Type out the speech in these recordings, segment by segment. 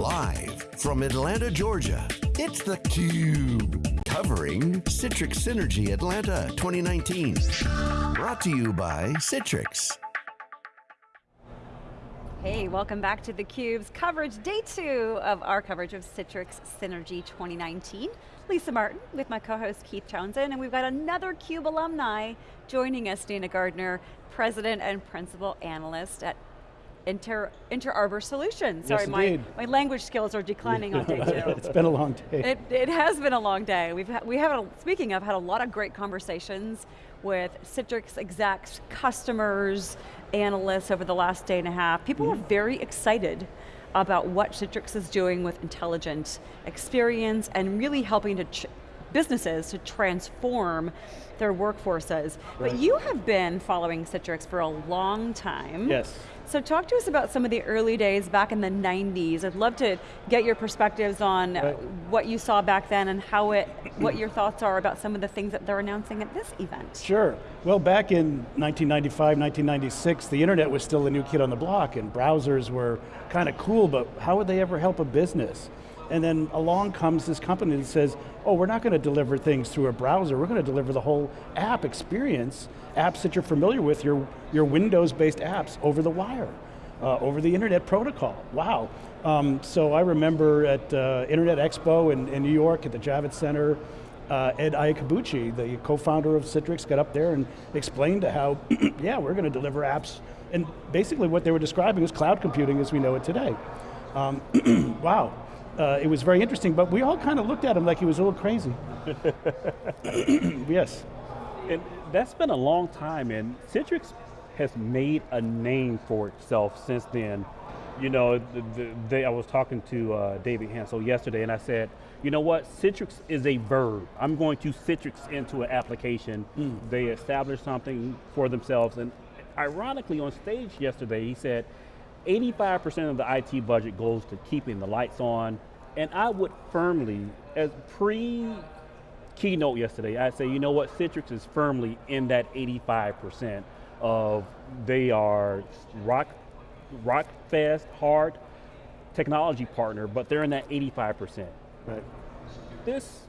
Live from Atlanta, Georgia, it's theCUBE. Covering Citrix Synergy Atlanta 2019. Brought to you by Citrix. Hey, welcome back to theCUBE's coverage, day two of our coverage of Citrix Synergy 2019. Lisa Martin with my co-host Keith Townsend, and we've got another CUBE alumni joining us, Dana Gardner, President and Principal Analyst at Inter, Interarbor Solutions. Sorry, yes, my, my language skills are declining on day two. it's been a long day. It, it has been a long day. We've ha we have, a, speaking of, had a lot of great conversations with Citrix execs, customers, analysts over the last day and a half. People mm. were very excited about what Citrix is doing with intelligent experience and really helping to businesses to transform their workforces. Right. But you have been following Citrix for a long time. Yes. So talk to us about some of the early days back in the 90s. I'd love to get your perspectives on right. what you saw back then and how it, what your thoughts are about some of the things that they're announcing at this event. Sure. Well, back in 1995, 1996, the internet was still the new kid on the block and browsers were kind of cool, but how would they ever help a business? And then along comes this company that says, oh, we're not going to deliver things through a browser, we're going to deliver the whole app experience, apps that you're familiar with, your, your Windows-based apps over the wire, uh, over the internet protocol, wow. Um, so I remember at uh, Internet Expo in, in, New York at the Javits Center, uh, Ed Iacobucci, the co-founder of Citrix, got up there and explained how, yeah, we're going to deliver apps, and basically what they were describing was cloud computing as we know it today. Um, wow, uh, it was very interesting, but we all kind of looked at him like he was a little crazy. yes. And that's been a long time, and Citrix has made a name for itself since then. You know, the, the, they, I was talking to uh, David Henshall yesterday, and I said, you know what, Citrix is a verb. I'm going to Citrix into an application. Mm. They established something for themselves, and ironically on stage yesterday, he said, 85% of the IT budget goes to keeping the lights on, and I would firmly, as pre-keynote yesterday, I'd say, you know what, Citrix is firmly in that 85% of they are rock, rock fast, hard technology partner, but they're in that 85%. Right. This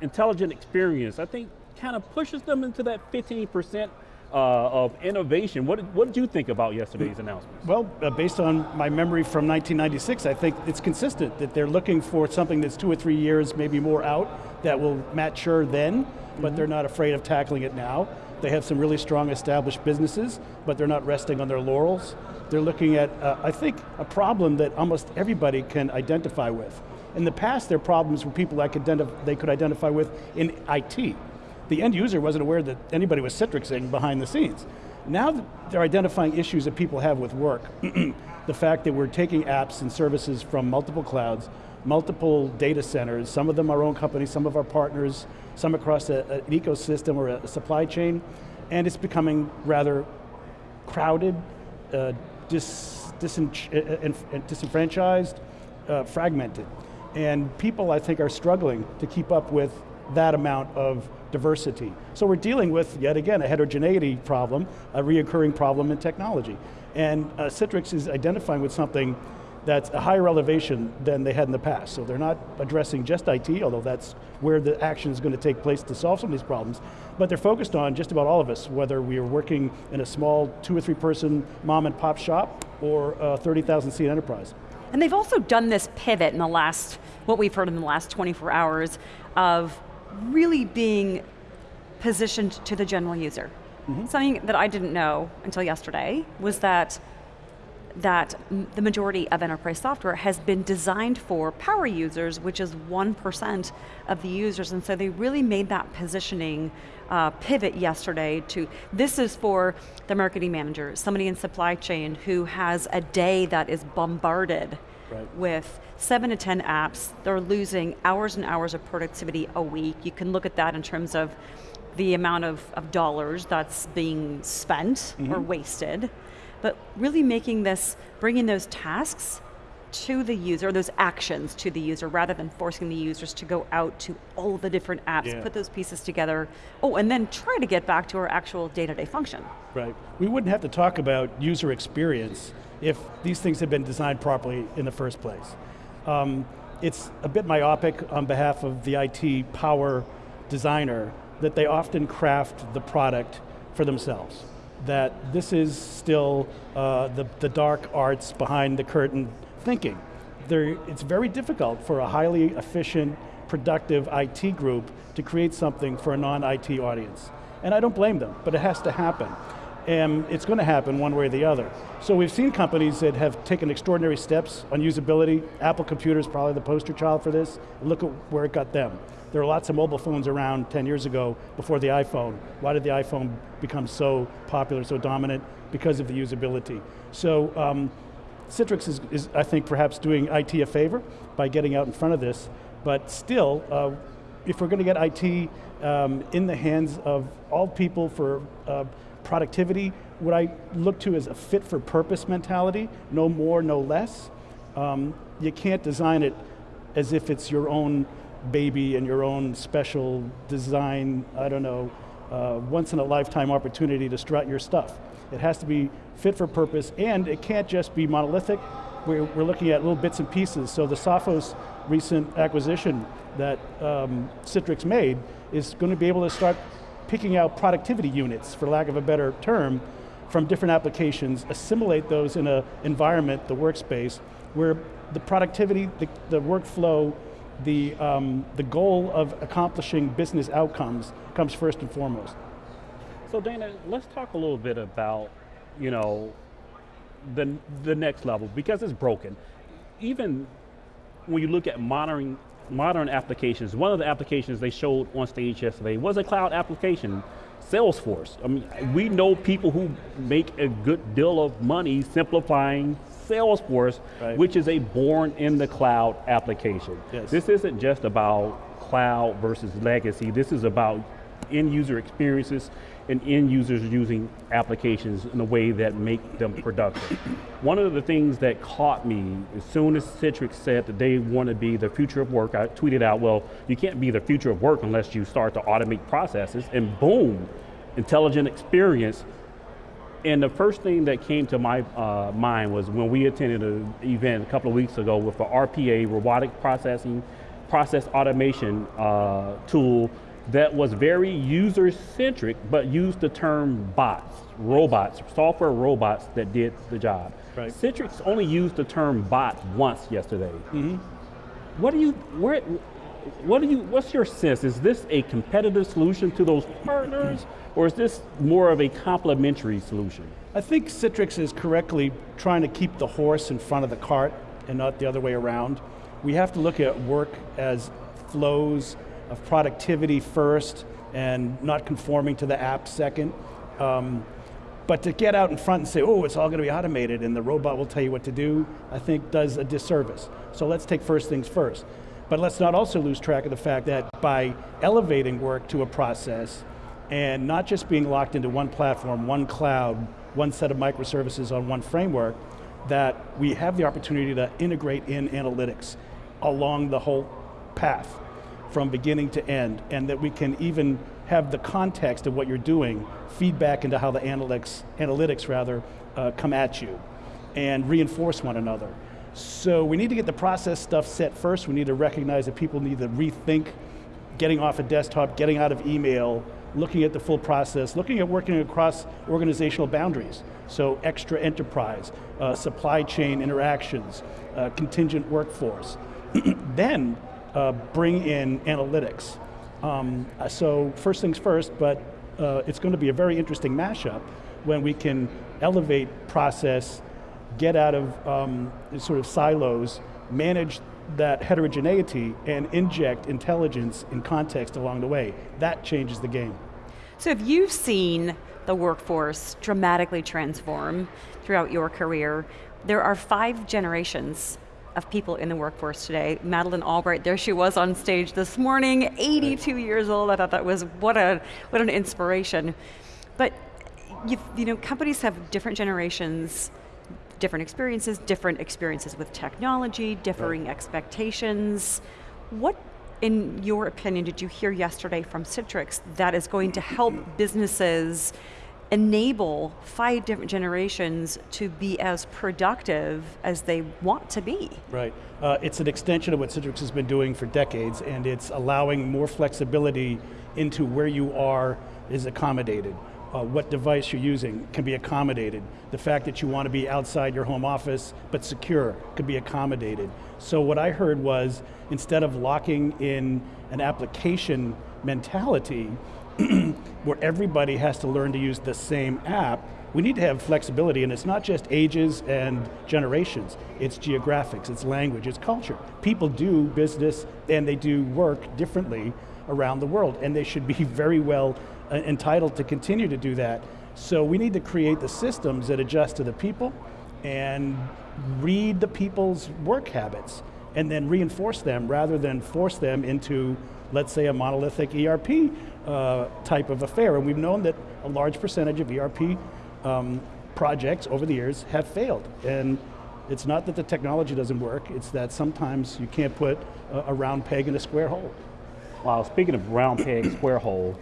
intelligent experience, I think, kind of pushes them into that 15% uh, of innovation. What did, what did you think about yesterday's announcement? Well, uh, based on my memory from 1996, I think it's consistent that they're looking for something that's two or three years, maybe more out, that will mature then, mm -hmm. but they're not afraid of tackling it now. They have some really strong established businesses, but they're not resting on their laurels. They're looking at, uh, I think, a problem that almost everybody can identify with. In the past, their problems were people that could they could identify with in IT the end user wasn't aware that anybody was Citrixing behind the scenes. Now they're identifying issues that people have with work. the fact that we're taking apps and services from multiple clouds, multiple data centers, some of them our own companies, some of our partners, some across a, an ecosystem or a supply chain, and it's becoming rather crowded, uh, dis, disen uh, disenfranchised, uh, fragmented. And people, I think, are struggling to keep up with that amount of diversity. So we're dealing with, yet again, a heterogeneity problem, a reoccurring problem in technology. And uh, Citrix is identifying with something that's a higher elevation than they had in the past. So they're not addressing just IT, although that's where the action is going to take place to solve some of these problems, but they're focused on just about all of us, whether we are working in a small two or three person mom and pop shop or a 30,000 seat enterprise. And they've also done this pivot in the last, what we've heard in the last 24 hours of really being positioned to the general user. Mm -hmm. Something that I didn't know until yesterday was that that the majority of enterprise software has been designed for power users, which is 1% of the users, and so they really made that positioning uh, pivot yesterday to, this is for the marketing manager, somebody in supply chain who has a day that is bombarded right. with seven to 10 apps. They're losing hours and hours of productivity a week. You can look at that in terms of the amount of, of dollars that's being spent mm -hmm. or mm-hmm. wasted. But really making this, bringing those tasks to the user, those actions to the user, rather than forcing the users to go out to all the different apps, yeah. put those pieces together, oh, and then try to get back to our actual day-to-day -day function. Right, we wouldn't have to talk about user experience if these things had been designed properly in the first place. Um, it's a bit myopic on behalf of the IT power designer that they often craft the product for themselves. That this is still uh, the, the dark arts behind the curtain thinking. There, it's very difficult for a highly efficient, productive IT group to create something for a non-IT audience. And I don't blame them, but it has to happen. And it's going to happen one way or the other. So we've seen companies that have taken extraordinary steps on usability. Apple Computer is probably the poster child for this. Look at where it got them. There were lots of mobile phones around 10 years ago before the iPhone. Why did the iPhone become so popular, so dominant? Because of the usability. So um, Citrix is, is, I think, perhaps doing IT a favor by getting out in front of this, but still, uh, if we're going to get IT um, in the hands of all people for uh, productivity, what I look to is a fit for purpose mentality, no more, no less. Um, you can't design it as if it's your own baby and your own special design, I don't know, uh, once in a lifetime opportunity to strut your stuff. It has to be fit for purpose and it can't just be monolithic. We're, we're looking at little bits and pieces. So the Sapho recent acquisition that um, Citrix made is going to be able to start picking out productivity units, for lack of a better term, from different applications, assimilate those in an environment, the workspace, where the productivity, the, the workflow, the, um, the goal of accomplishing business outcomes comes first and foremost. So Dana, let's talk a little bit about, you know, the, the next level, because it's broken. Even when you look at modern, modern applications, one of the applications they showed on stage yesterday was a cloud application, Salesforce. I mean, we know people who make a good deal of money simplifying Salesforce, right. which is a born in the cloud application. Yes. This isn't just about cloud versus legacy, this is about end user experiences and end users using applications in a way that make them productive. One of the things that caught me as soon as Citrix said that they want to be the future of work, I tweeted out, well, you can't be the future of work unless you start to automate processes, and boom, intelligent experience and the first thing that came to my uh, mind was when we attended an event a couple of weeks ago with the RPA, robotic processing, process automation uh, tool that was very user-centric, but used the term bots, robots, software robots that did the job. Right. Citrix only used the term bot once yesterday. Mm -hmm. What do you, where, what do you, what's your sense? Is this a competitive solution to those partners? Or is this more of a complementary solution? I think Citrix is correctly trying to keep the horse in front of the cart and not the other way around. We have to look at work as flows of productivity first and not conforming to the app second. Um, but to get out in front and say, oh, it's all going to be automated and the robot will tell you what to do, I think does a disservice. So let's take first things first. But let's not also lose track of the fact that by elevating work to a process, and not just being locked into one platform, one cloud, one set of microservices on one framework, that we have the opportunity to integrate in analytics along the whole path from beginning to end, and that we can even have the context of what you're doing feedback into how the analytics, analytics rather, uh, come at you and reinforce one another. So we need to get the process stuff set first. We need to recognize that people need to rethink getting off a desktop, getting out of email, looking at the full process, looking at working across organizational boundaries. So extra enterprise, uh, supply chain interactions, uh, contingent workforce. then uh, bring in analytics. Um, so first things first, but uh, it's going to be a very interesting mashup when we can elevate process, get out of um, sort of silos, manage that heterogeneity and inject intelligence and context along the way. That changes the game. So if you've seen the workforce dramatically transform throughout your career, there are five generations of people in the workforce today. Madeleine Albright, there she was on stage this morning, 82 years old. I thought that was, what, a, what an inspiration. But you know, companies have different generations different experiences, different experiences with technology, differing right. expectations. What, in your opinion, did you hear yesterday from Citrix that is going to help businesses enable five different generations to be as productive as they want to be. Right. Uh, it's an extension of what Citrix has been doing for decades, and it's allowing more flexibility into where you are is accommodated. Uh, what device you're using can be accommodated. The fact that you want to be outside your home office but secure could be accommodated. So what I heard was, instead of locking in an application mentality, where everybody has to learn to use the same app, we need to have flexibility, and it's not just ages and generations, it's geographics, it's language, it's culture. People do business and they do work differently around the world, and they should be very well entitled to continue to do that. So we need to create the systems that adjust to the people and read the people's work habits and then reinforce them rather than force them into, let's say, a monolithic ERP uh, type of affair. And we've known that a large percentage of ERP um, projects over the years have failed. And it's not that the technology doesn't work, it's that sometimes you can't put a, a round peg in a square hole. Well, speaking of round peg, square hole,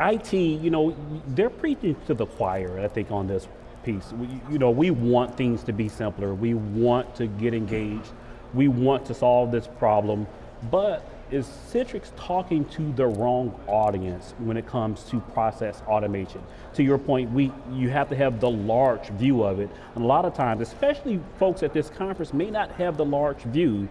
IT, you know, they're preaching to the choir, I think, on this piece. We, you know, we want things to be simpler. We want to get engaged. We want to solve this problem, but is Citrix talking to the wrong audience when it comes to process automation? To your point, we you have to have the large view of it. And a lot of times, especially folks at this conference may not have the large view.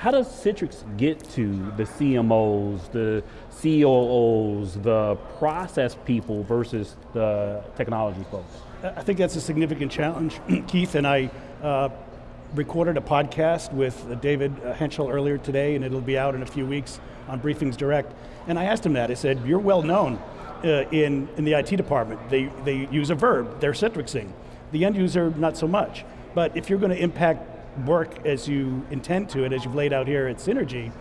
How does Citrix get to the CMOs, the COOs, the process people versus the technology folks? I think that's a significant challenge. Keith and I uh, recorded a podcast with David Henshall earlier today, and it'll be out in a few weeks on Briefings Direct. And I asked him that. I said, "You're well known uh, in in the IT department. They they use a verb. They're Citrixing. The end user, not so much. But if you're going to impact work as you intend to, and as you've laid out here at Synergy,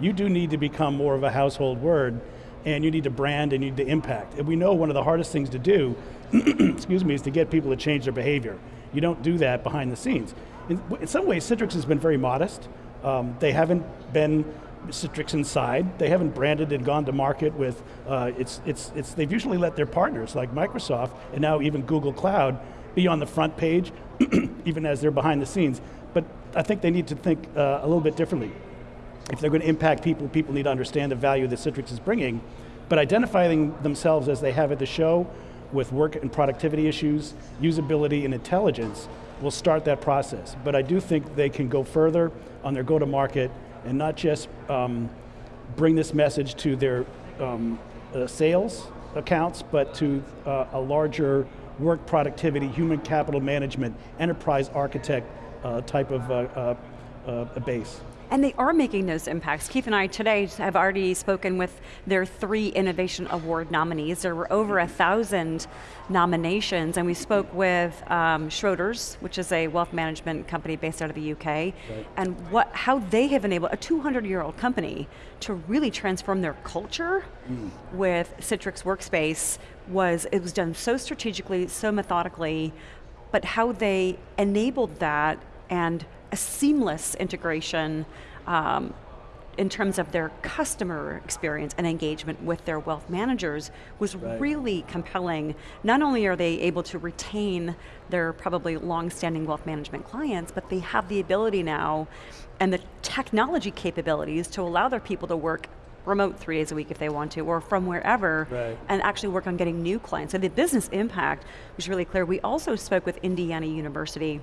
you do need to become more of a household word, and you need to brand and you need to impact. And we know one of the hardest things to do, excuse me, is to get people to change their behavior. You don't do that behind the scenes in, in some ways, Citrix has been very modest. Um, they haven't been Citrix inside. They haven't branded and gone to market with, uh, it's, it's, it's, they've usually let their partners like Microsoft and now even Google Cloud be on the front page, even as they're behind the scenes. I think they need to think uh, a little bit differently. If they're going to impact people, people need to understand the value that Citrix is bringing, but identifying themselves as they have at the show with work and productivity issues, usability and intelligence, will start that process. But I do think they can go further on their go-to-market and not just um, bring this message to their um, uh, sales accounts, but to uh, a larger work productivity, human capital management, enterprise architect uh, type of uh, uh, uh, base. And they are making those impacts. Keith and I today have already spoken with their three Innovation Award nominees. There were over a thousand nominations, and we spoke with um, Schroders, which is a wealth management company based out of the UK, right. and what, how they have enabled a 200-year-old company to really transform their culture mm. with Citrix Workspace was, it was done so strategically, so methodically, but how they enabled that and a seamless integration um, in terms of their customer experience and engagement with their wealth managers was right. really compelling. Not only are they able to retain their probably long-standing wealth management clients, but they have the ability now and the technology capabilities to allow their people to work remote three days a week if they want to, or from wherever, right. and actually work on getting new clients. So the business impact was really clear. We also spoke with Indiana University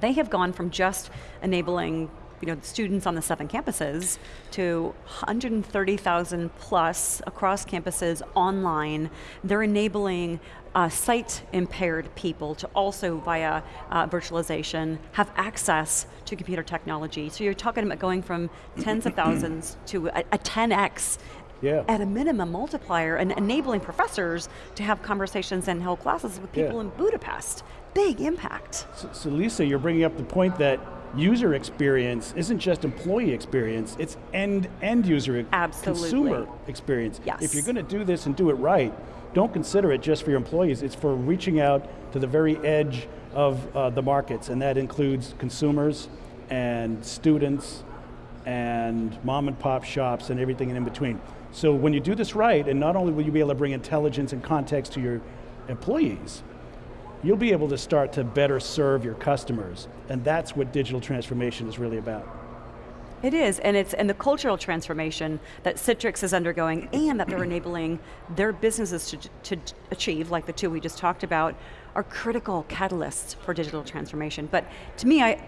they have gone from just enabling you know, students on the seven campuses to 130,000 plus across campuses online. They're enabling uh, sight impaired people to also via uh, virtualization have access to computer technology. So you're talking about going from tens of thousands to a, a 10x yeah. at a minimum multiplier and enabling professors to have conversations and hold classes with people yeah. in Budapest big impact. So, so Lisa, you're bringing up the point that user experience isn't just employee experience, it's end, end user, Absolutely. consumer experience. Yes. If you're going to do this and do it right, don't consider it just for your employees, it's for reaching out to the very edge of uh, the markets, and that includes consumers and students and mom and pop shops and everything in between. So when you do this right, and not only will you be able to bring intelligence and context to your employees, you'll be able to start to better serve your customers. And that's what digital transformation is really about. It is, and it's and the cultural transformation that Citrix is undergoing and that they're enabling their businesses to, to achieve, like the two we just talked about, are critical catalysts for digital transformation. But to me, I,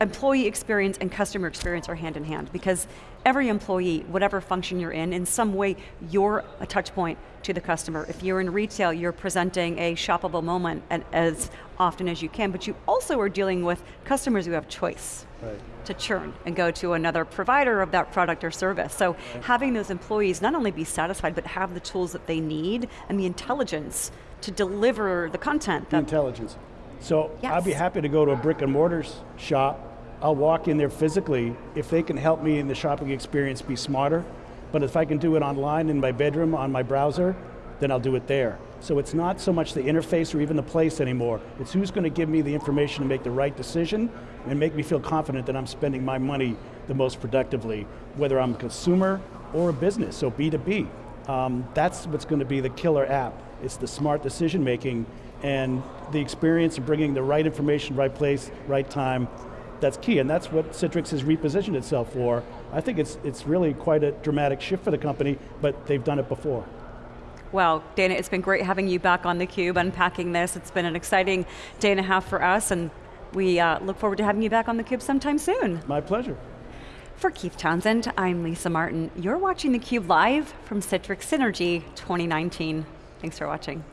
employee experience and customer experience are hand in hand because every employee, whatever function you're in, in some way you're a touch point to the customer. If you're in retail, you're presenting a shoppable moment as often as you can, but you also are dealing with customers who have choice. Right. to churn and go to another provider of that product or service. So having those employees not only be satisfied, but have the tools that they need and the intelligence to deliver the content. The intelligence. So yes. I'd be happy to go to a brick and mortar shop I'll walk in there physically if they can help me in the shopping experience be smarter. But if I can do it online in my bedroom on my browser, then I'll do it there. So it's not so much the interface or even the place anymore. It's who's going to give me the information to make the right decision and make me feel confident that I'm spending my money the most productively, whether I'm a consumer or a business, so B2B. Um, that's what's going to be the killer app. It's the smart decision making and the experience of bringing the right information, right place, right time, that's key, and that's what Citrix has repositioned itself for. I think it's, it's really quite a dramatic shift for the company, but they've done it before. Well, Dana, it's been great having you back on theCUBE, unpacking this. It's been an exciting day and a half for us, and we uh, look forward to having you back on theCUBE sometime soon. My pleasure. For Keith Townsend, I'm Lisa Martin. You're watching theCUBE live from Citrix Synergy 2019. Thanks for watching.